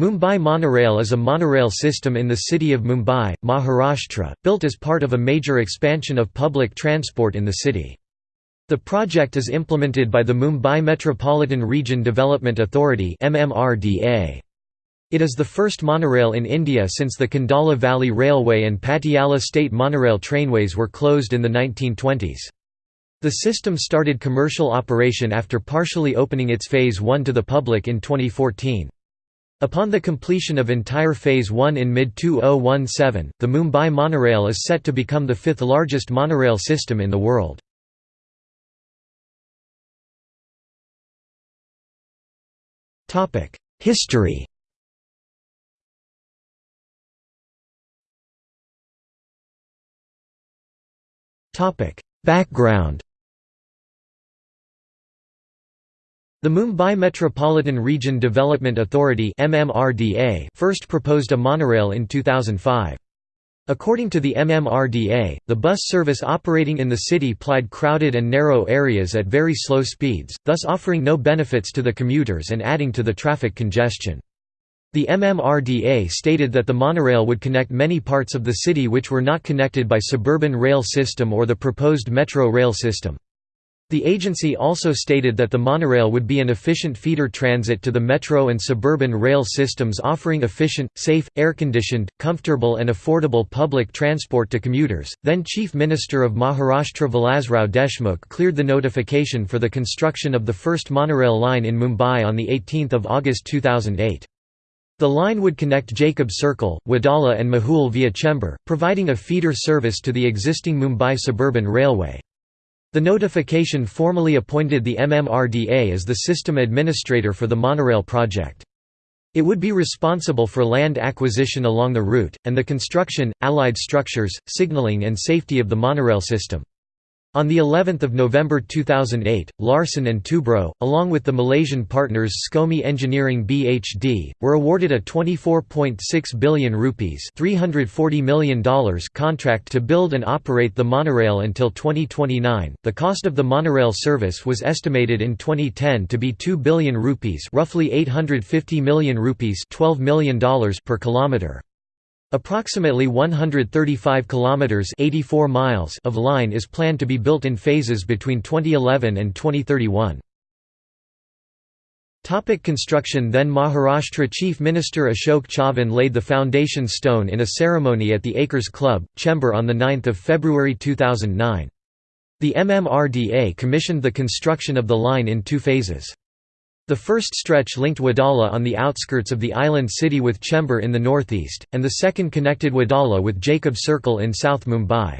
Mumbai Monorail is a monorail system in the city of Mumbai, Maharashtra, built as part of a major expansion of public transport in the city. The project is implemented by the Mumbai Metropolitan Region Development Authority It is the first monorail in India since the Kundala Valley Railway and Patiala State Monorail trainways were closed in the 1920s. The system started commercial operation after partially opening its Phase 1 to the public in 2014. Upon the completion of entire Phase 1 in mid-2017, the Mumbai monorail is set to become the fifth largest monorail system in the world. History Background The Mumbai Metropolitan Region Development Authority first proposed a monorail in 2005. According to the MMRDA, the bus service operating in the city plied crowded and narrow areas at very slow speeds, thus offering no benefits to the commuters and adding to the traffic congestion. The MMRDA stated that the monorail would connect many parts of the city which were not connected by suburban rail system or the proposed metro rail system. The agency also stated that the monorail would be an efficient feeder transit to the metro and suburban rail systems offering efficient, safe, air-conditioned, comfortable and affordable public transport to commuters. Then Chief Minister of Maharashtra Vilasrao Deshmukh cleared the notification for the construction of the first monorail line in Mumbai on 18 August 2008. The line would connect Jacob Circle, Wadala and Mahul via Chembur, providing a feeder service to the existing Mumbai Suburban Railway. The notification formally appointed the MMRDA as the system administrator for the monorail project. It would be responsible for land acquisition along the route, and the construction, allied structures, signaling and safety of the monorail system. On the 11th of November 2008, Larsen and Toubro, along with the Malaysian partners SCOMI Engineering BHD, were awarded a 24.6 billion rupees $340 million contract to build and operate the monorail until 2029. The cost of the monorail service was estimated in 2010 to be 2 billion rupees, roughly 850 million rupees $12 million per kilometer. Approximately 135 kilometers 84 miles of line is planned to be built in phases between 2011 and 2031. Topic construction Then Maharashtra Chief Minister Ashok Chavan laid the foundation stone in a ceremony at the Acres Club, Chembur on 9 February 2009. The MMRDA commissioned the construction of the line in two phases. The first stretch linked Wadala on the outskirts of the island city with Chembur in the northeast, and the second connected Wadala with Jacob Circle in South Mumbai.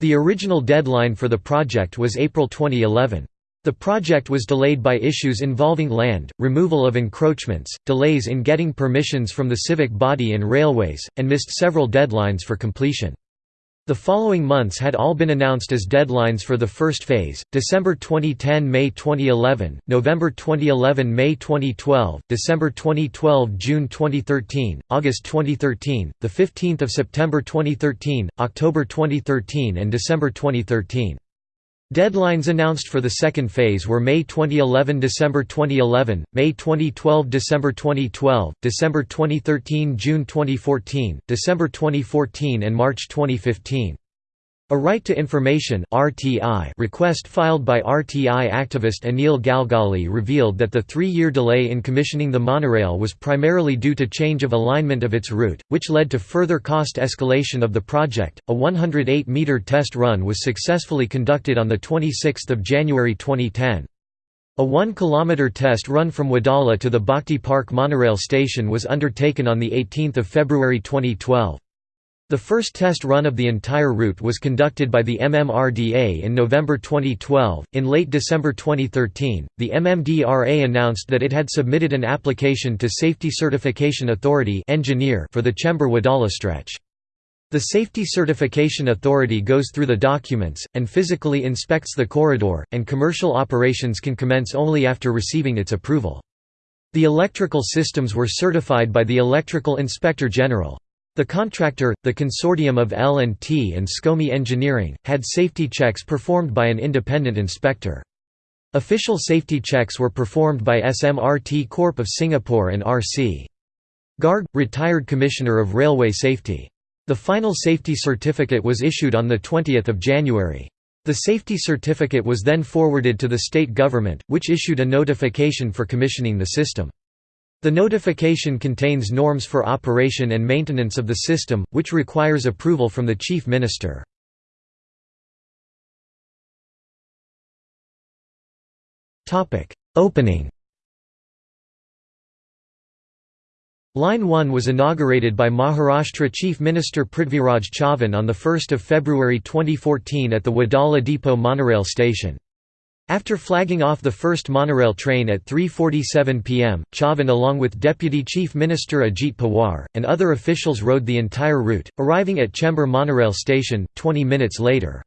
The original deadline for the project was April 2011. The project was delayed by issues involving land, removal of encroachments, delays in getting permissions from the civic body and railways, and missed several deadlines for completion. The following months had all been announced as deadlines for the first phase, December 2010 May 2011, November 2011 May 2012, December 2012 June 2013, August 2013, 15 September 2013, October 2013 and December 2013. Deadlines announced for the second phase were May 2011 December 2011, May 2012 December 2012, December 2013 June 2014, December 2014 and March 2015. A Right to Information request filed by RTI activist Anil Galgali revealed that the three-year delay in commissioning the monorail was primarily due to change of alignment of its route, which led to further cost escalation of the project. A 108-meter test run was successfully conducted on 26 January 2010. A 1-kilometer test run from Wadala to the Bhakti Park monorail station was undertaken on 18 February 2012. The first test run of the entire route was conducted by the MMRDA in November 2012. In late December 2013, the MMDRA announced that it had submitted an application to Safety Certification Authority engineer for the Chembur Wadala stretch. The Safety Certification Authority goes through the documents, and physically inspects the corridor, and commercial operations can commence only after receiving its approval. The electrical systems were certified by the Electrical Inspector General. The contractor, the consortium of L&T and SCOMI Engineering, had safety checks performed by an independent inspector. Official safety checks were performed by SMRT Corp of Singapore and RC. Garg, retired Commissioner of Railway Safety. The final safety certificate was issued on 20 January. The safety certificate was then forwarded to the state government, which issued a notification for commissioning the system. The notification contains norms for operation and maintenance of the system, which requires approval from the Chief Minister. Opening Line 1 was inaugurated by Maharashtra Chief Minister Prithviraj Chavan on 1 February 2014 at the Wadala Depot monorail station. After flagging off the first monorail train at 3.47 pm, Chavan along with Deputy Chief Minister Ajit Pawar, and other officials rode the entire route, arriving at Chembur monorail station, 20 minutes later.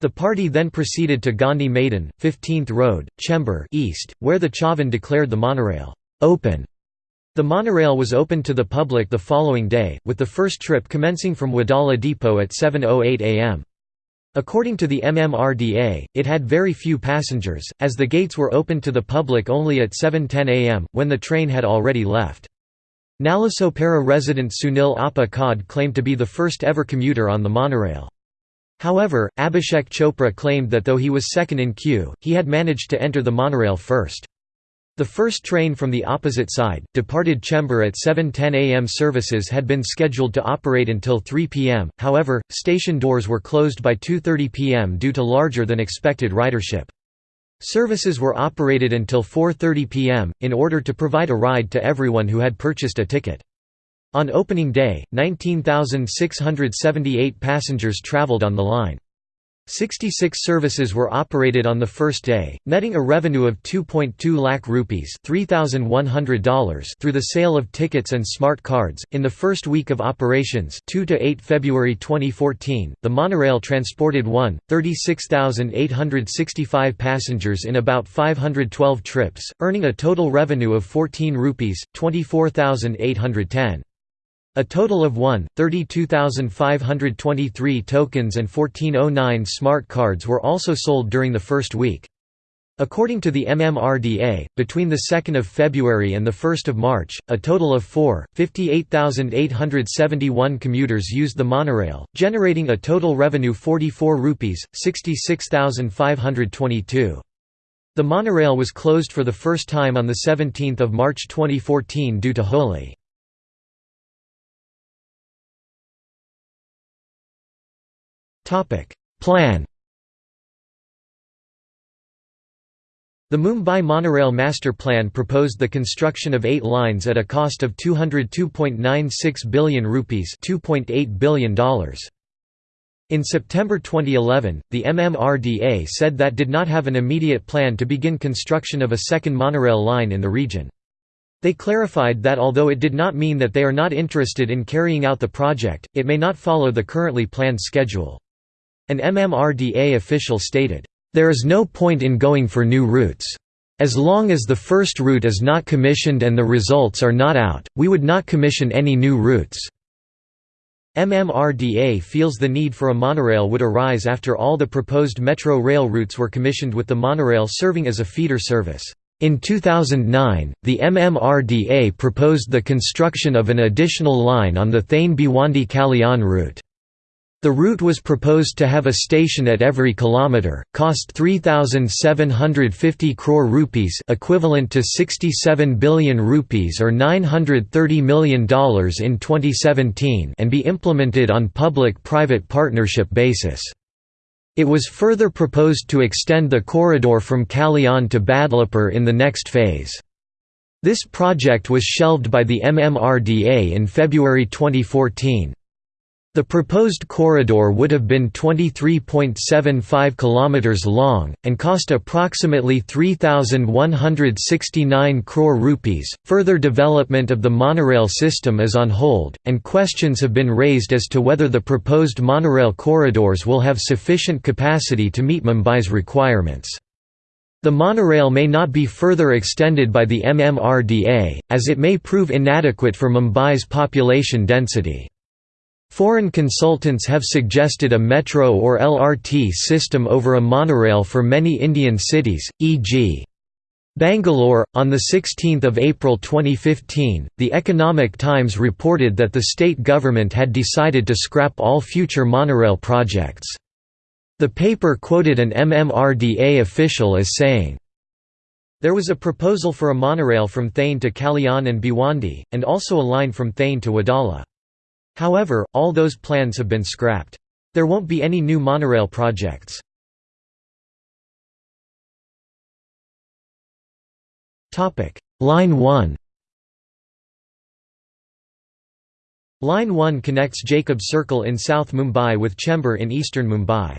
The party then proceeded to Gandhi Maidan, 15th Road, Chembur East, where the Chavan declared the monorail open the monorail was opened to the public the following day, with the first trip commencing from Wadala Depot at 7.08 am. According to the MMRDA, it had very few passengers, as the gates were opened to the public only at 7.10 am, when the train had already left. Nalasopara resident Sunil Appa Khad claimed to be the first ever commuter on the monorail. However, Abhishek Chopra claimed that though he was second in queue, he had managed to enter the monorail first. The first train from the opposite side, departed Chembur at 7.10 am services had been scheduled to operate until 3 pm, however, station doors were closed by 2.30 pm due to larger than expected ridership. Services were operated until 4.30 pm, in order to provide a ride to everyone who had purchased a ticket. On opening day, 19,678 passengers travelled on the line. 66 services were operated on the first day, netting a revenue of 2.2 lakh rupees $3,100 through the sale of tickets and smart cards. In the first week of operations 2 to 8 February 2014, the monorail transported 1,36,865 passengers in about 512 trips, earning a total revenue of 14 rupees, 24,810. A total of 1,32,523 tokens and 1409 smart cards were also sold during the first week. According to the MMRDA, between 2 February and 1 March, a total of 4, 58,871 commuters used the monorail, generating a total revenue 44 rupees, 66,522. The monorail was closed for the first time on 17 March 2014 due to Holi. Plan The Mumbai Monorail Master Plan proposed the construction of eight lines at a cost of 202.96 billion rupees $2.8 billion. In September 2011, the MMRDA said that did not have an immediate plan to begin construction of a second monorail line in the region. They clarified that although it did not mean that they are not interested in carrying out the project, it may not follow the currently planned schedule. An MMRDA official stated, "...there is no point in going for new routes. As long as the first route is not commissioned and the results are not out, we would not commission any new routes." MMRDA feels the need for a monorail would arise after all the proposed metro rail routes were commissioned with the monorail serving as a feeder service. In 2009, the MMRDA proposed the construction of an additional line on the Thane Bhiwandi Kalyan route. The route was proposed to have a station at every kilometre, cost 3750 crore rupees, equivalent to 67 billion rupees or $930 million in 2017, and be implemented on public-private partnership basis. It was further proposed to extend the corridor from Kalyan to Badlapur in the next phase. This project was shelved by the MMRDA in February 2014. The proposed corridor would have been 23.75 km long, and cost approximately 3,169 crore rupees. Further development of the monorail system is on hold, and questions have been raised as to whether the proposed monorail corridors will have sufficient capacity to meet Mumbai's requirements. The monorail may not be further extended by the MMRDA, as it may prove inadequate for Mumbai's population density. Foreign consultants have suggested a metro or LRT system over a monorail for many Indian cities, e.g. Bangalore, on 16 April 2015, The Economic Times reported that the state government had decided to scrap all future monorail projects. The paper quoted an MMRDA official as saying, There was a proposal for a monorail from Thane to Kalyan and Bhiwandi, and also a line from Thane to Wadala. However, all those plans have been scrapped. There won't be any new monorail projects. Line 1 Line 1 connects Jacob Circle in South Mumbai with Chembur in eastern Mumbai.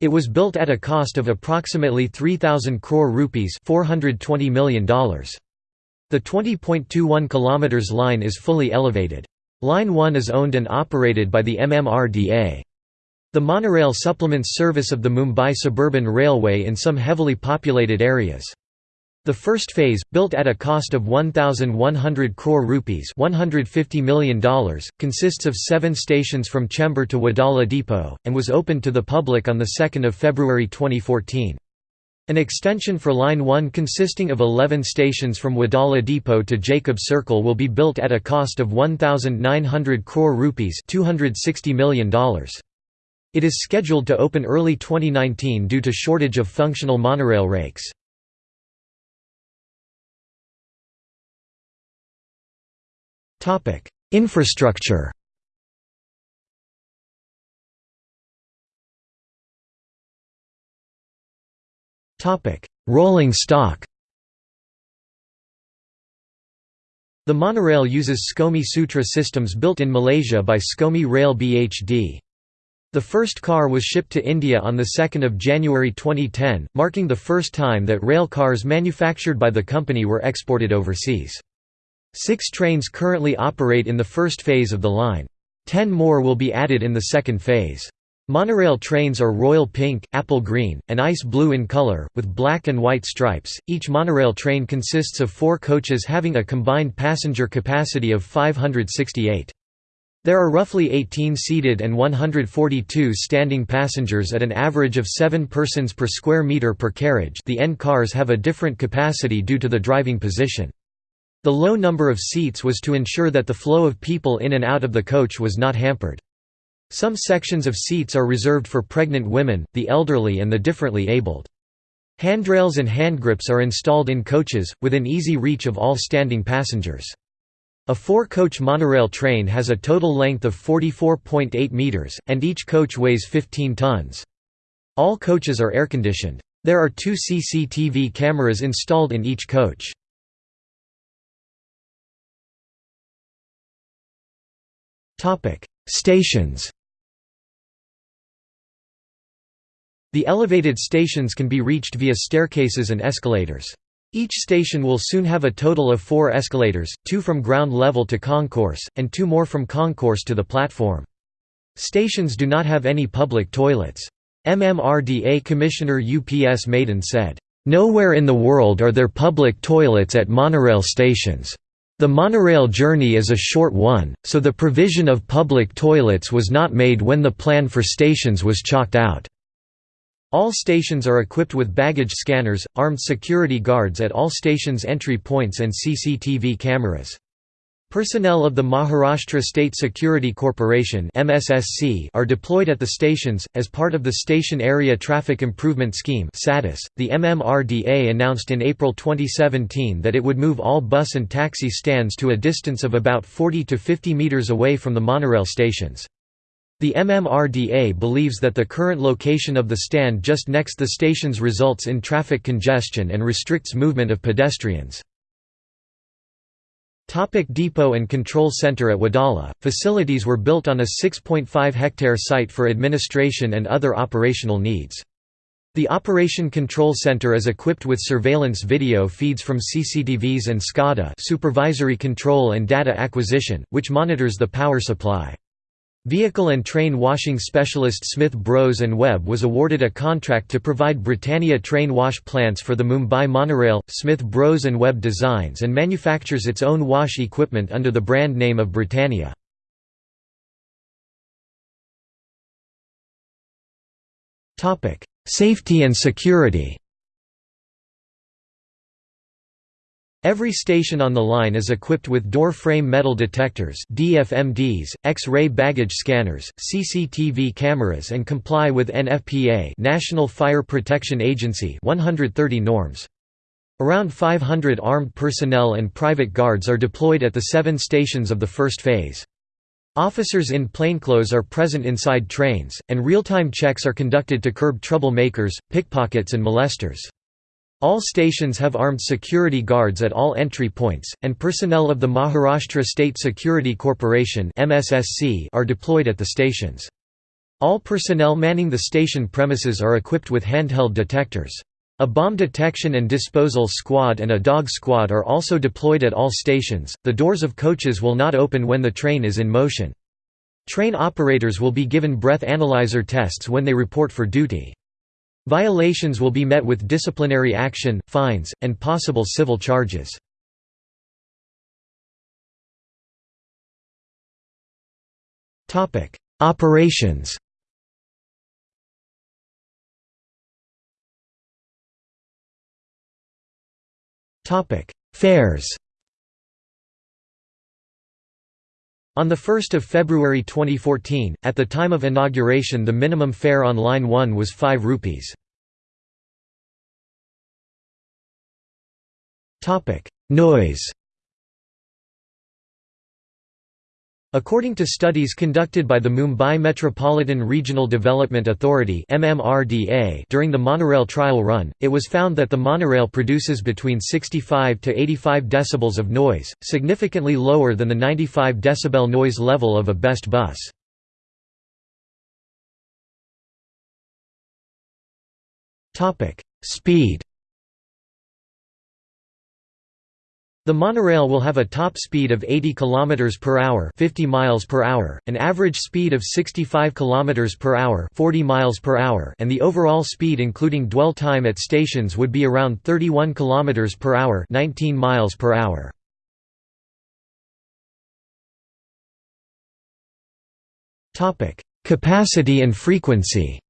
It was built at a cost of approximately 3000 crore rupees, $420 million. The 20.21 km line is fully elevated. Line 1 is owned and operated by the MMRDA. The monorail supplements service of the Mumbai Suburban Railway in some heavily populated areas. The first phase, built at a cost of 1,100 crore rupees $150 million, consists of seven stations from Chembur to Wadala Depot, and was opened to the public on 2 February 2014. An extension for Line 1 consisting of 11 stations from Wadala Depot to Jacob Circle will be built at a cost of 1,900 crore rupees $260 million. It is scheduled to open early 2019 due to shortage of functional monorail rakes. Infrastructure Rolling stock The monorail uses SCOMI Sutra systems built in Malaysia by SCOMI Rail BHD. The first car was shipped to India on 2 January 2010, marking the first time that rail cars manufactured by the company were exported overseas. Six trains currently operate in the first phase of the line. Ten more will be added in the second phase. Monorail trains are royal pink, apple green, and ice blue in color, with black and white stripes. Each monorail train consists of four coaches having a combined passenger capacity of 568. There are roughly 18 seated and 142 standing passengers at an average of 7 persons per square meter per carriage the end cars have a different capacity due to the driving position. The low number of seats was to ensure that the flow of people in and out of the coach was not hampered. Some sections of seats are reserved for pregnant women, the elderly and the differently abled. Handrails and handgrips are installed in coaches, within easy reach of all standing passengers. A four-coach monorail train has a total length of 44.8 meters, and each coach weighs 15 tons. All coaches are air-conditioned. There are two CCTV cameras installed in each coach. Stations The elevated stations can be reached via staircases and escalators. Each station will soon have a total of four escalators, two from ground level to concourse, and two more from concourse to the platform. Stations do not have any public toilets. MMRDA Commissioner UPS Madan said, "...nowhere in the world are there public toilets at monorail stations." The monorail journey is a short one, so the provision of public toilets was not made when the plan for stations was chalked out. All stations are equipped with baggage scanners, armed security guards at all stations' entry points and CCTV cameras. Personnel of the Maharashtra State Security Corporation are deployed at the stations as part of the Station Area Traffic Improvement Scheme. The MMRDA announced in April 2017 that it would move all bus and taxi stands to a distance of about 40 to 50 meters away from the monorail stations. The MMRDA believes that the current location of the stand just next the stations results in traffic congestion and restricts movement of pedestrians. Topic depot and control center At Wadala, facilities were built on a 6.5 hectare site for administration and other operational needs. The Operation Control Center is equipped with surveillance video feeds from CCTVs and SCADA supervisory control and data acquisition, which monitors the power supply. Vehicle and train washing specialist Smith Bros & Webb was awarded a contract to provide Britannia train wash plants for the Mumbai monorail. Smith Bros & Webb designs and manufactures its own wash equipment under the brand name of Britannia. Safety and security Every station on the line is equipped with door frame metal detectors DFMDs, X-ray baggage scanners, CCTV cameras and comply with NFPA National Fire Protection Agency 130 norms. Around 500 armed personnel and private guards are deployed at the seven stations of the first phase. Officers in plainclothes are present inside trains, and real-time checks are conducted to curb troublemakers, pickpockets and molesters. All stations have armed security guards at all entry points, and personnel of the Maharashtra State Security Corporation are deployed at the stations. All personnel manning the station premises are equipped with handheld detectors. A bomb detection and disposal squad and a dog squad are also deployed at all stations. The doors of coaches will not open when the train is in motion. Train operators will be given breath analyzer tests when they report for duty. Violations will be met with disciplinary action, fines, and possible civil charges. Operations Fares On 1 February 2014, at the time of inauguration the minimum fare on Line 1 was 5 rupees. Noise According to studies conducted by the Mumbai Metropolitan Regional Development Authority during the monorail trial run, it was found that the monorail produces between 65 to 85 decibels of noise, significantly lower than the 95 decibel noise level of a BEST bus. Speed The monorail will have a top speed of 80 km per hour, 50 miles per hour, an average speed of 65 km per hour, 40 miles per hour, and the overall speed including dwell time at stations would be around 31 km per hour, 19 miles per hour. Topic: Capacity and frequency.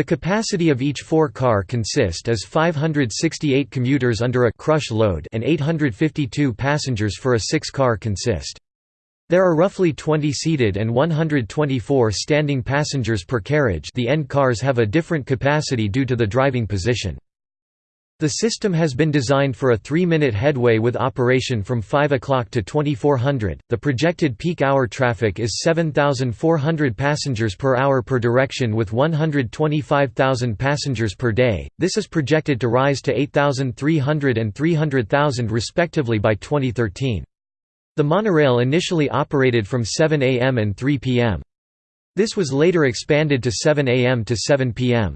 The capacity of each four-car consist as 568 commuters under a crush load and 852 passengers for a six-car consist. There are roughly 20 seated and 124 standing passengers per carriage the end cars have a different capacity due to the driving position. The system has been designed for a 3-minute headway with operation from 5 o'clock to 2400. The projected peak hour traffic is 7400 passengers per hour per direction with 125,000 passengers per day. This is projected to rise to 8300 and 300,000 respectively by 2013. The monorail initially operated from 7 am and 3 pm. This was later expanded to 7 am to 7 pm.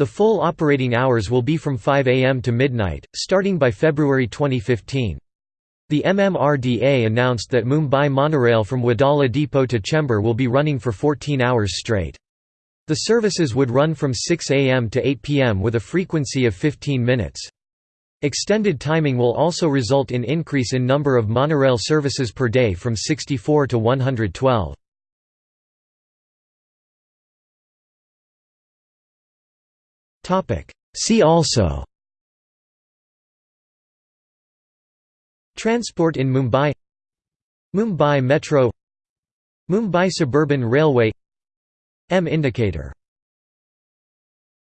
The full operating hours will be from 5 am to midnight, starting by February 2015. The MMRDA announced that Mumbai monorail from Wadala Depot to Chembur will be running for 14 hours straight. The services would run from 6 am to 8 pm with a frequency of 15 minutes. Extended timing will also result in increase in number of monorail services per day from 64 to 112. See also. Transport in Mumbai. Mumbai Metro. Mumbai Suburban Railway. M indicator